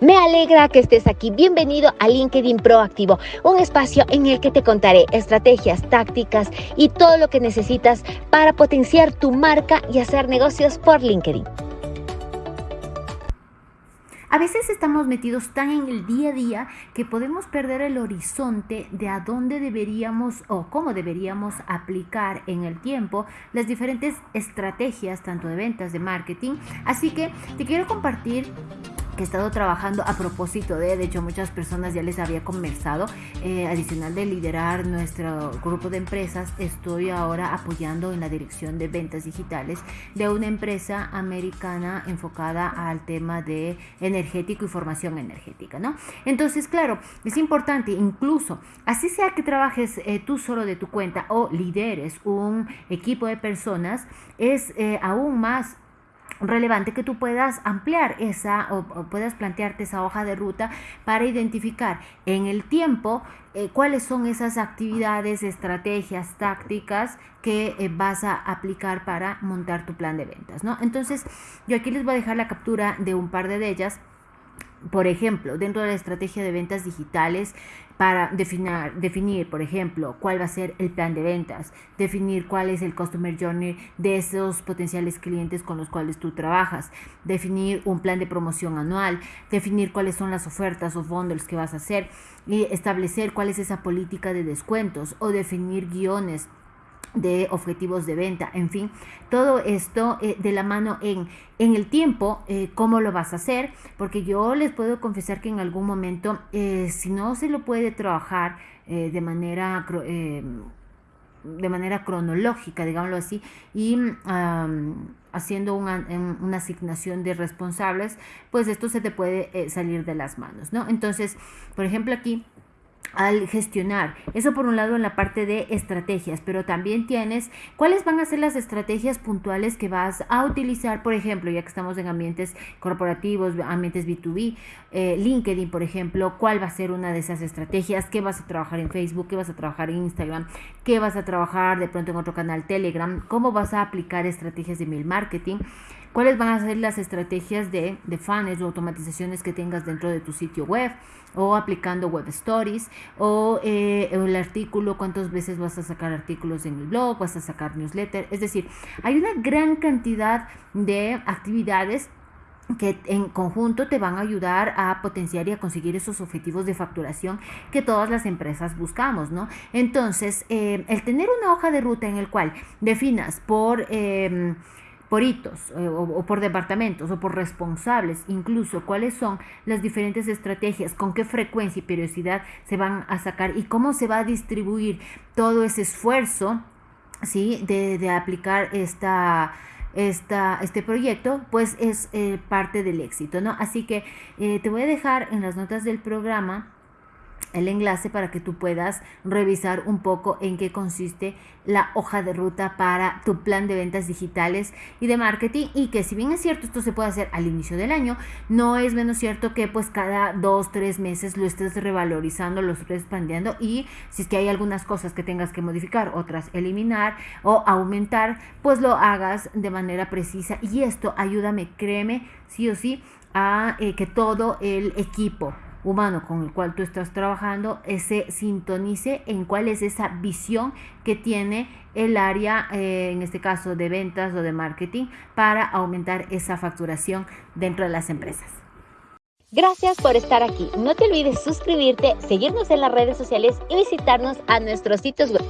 Me alegra que estés aquí. Bienvenido a LinkedIn Proactivo, un espacio en el que te contaré estrategias, tácticas y todo lo que necesitas para potenciar tu marca y hacer negocios por LinkedIn. A veces estamos metidos tan en el día a día que podemos perder el horizonte de a dónde deberíamos o cómo deberíamos aplicar en el tiempo las diferentes estrategias, tanto de ventas, de marketing. Así que te quiero compartir que he estado trabajando a propósito de, de hecho muchas personas ya les había conversado, eh, adicional de liderar nuestro grupo de empresas, estoy ahora apoyando en la dirección de ventas digitales de una empresa americana enfocada al tema de energético y formación energética, ¿no? Entonces, claro, es importante, incluso, así sea que trabajes eh, tú solo de tu cuenta o lideres un equipo de personas, es eh, aún más relevante que tú puedas ampliar esa o, puedas plantearte esa hoja de ruta para identificar en el tiempo eh, cuáles son esas actividades, estrategias, tácticas que eh, vas a aplicar para montar tu plan de ventas, ¿no? Entonces, yo aquí les voy a dejar la captura de un par de ellas por ejemplo, dentro de la estrategia de ventas digitales, para definir, definir, por ejemplo, cuál va a ser el plan de ventas, definir cuál es el customer journey de esos potenciales clientes con los cuales tú trabajas, definir un plan de promoción anual, definir cuáles son las ofertas o bundles que vas a hacer y establecer cuál es esa política de descuentos o definir guiones de objetivos de venta, en fin, todo esto eh, de la mano en, en el tiempo, eh, cómo lo vas a hacer, porque yo les puedo confesar que en algún momento, eh, si no se lo puede trabajar de manera de manera cronológica, digámoslo así, y haciendo una, una, asignación de responsables, pues esto se te puede salir de las manos, ¿no? Entonces, por ejemplo, aquí al gestionar. Eso por un lado en la parte de estrategias, pero también tienes cuáles van a ser las estrategias puntuales que vas a utilizar, por ejemplo, ya que estamos en ambientes corporativos, ambientes B2B, eh, LinkedIn, por ejemplo, cuál va a ser una de esas estrategias, qué vas a trabajar en Facebook, qué vas a trabajar en Instagram, qué vas a trabajar de pronto en otro canal Telegram, cómo vas a aplicar estrategias de mail marketing cuáles van a ser las estrategias de, de fans o automatizaciones que tengas dentro de tu sitio web o aplicando web stories o eh, el artículo, cuántas veces vas a sacar artículos en el blog, vas a sacar newsletter. Es decir, hay una gran cantidad de actividades que en conjunto te van a ayudar a potenciar y a conseguir esos objetivos de facturación que todas las empresas buscamos, ¿no? Entonces, eh, el tener una hoja de ruta en el cual definas por... Eh, por hitos eh, o, por departamentos o por responsables, incluso cuáles son las diferentes estrategias, con qué frecuencia y periodicidad se van a sacar y cómo se va a distribuir todo ese esfuerzo ¿sí? de, aplicar esta, esta, este proyecto, pues es eh, parte del éxito, ¿no? Así que eh, te voy a dejar en las notas del programa el enlace para que tú puedas revisar un poco en qué consiste la hoja de ruta para tu plan de ventas digitales y de marketing. Y que si bien es cierto esto se puede hacer al inicio del año, no es menos cierto que pues cada dos, tres meses lo estés revalorizando, lo estés expandiendo. Y si es que hay algunas cosas que tengas que modificar, otras eliminar o aumentar, pues lo hagas de manera precisa. Y esto ayúdame, créeme, sí o sí, a eh, que todo el equipo humano con el cual tú estás trabajando se sintonice en cuál es esa visión que tiene el área, eh, en este caso de ventas o de marketing, para aumentar esa facturación dentro de las empresas. Gracias por estar aquí. No te olvides suscribirte, seguirnos en las redes sociales y visitarnos a nuestros sitios web.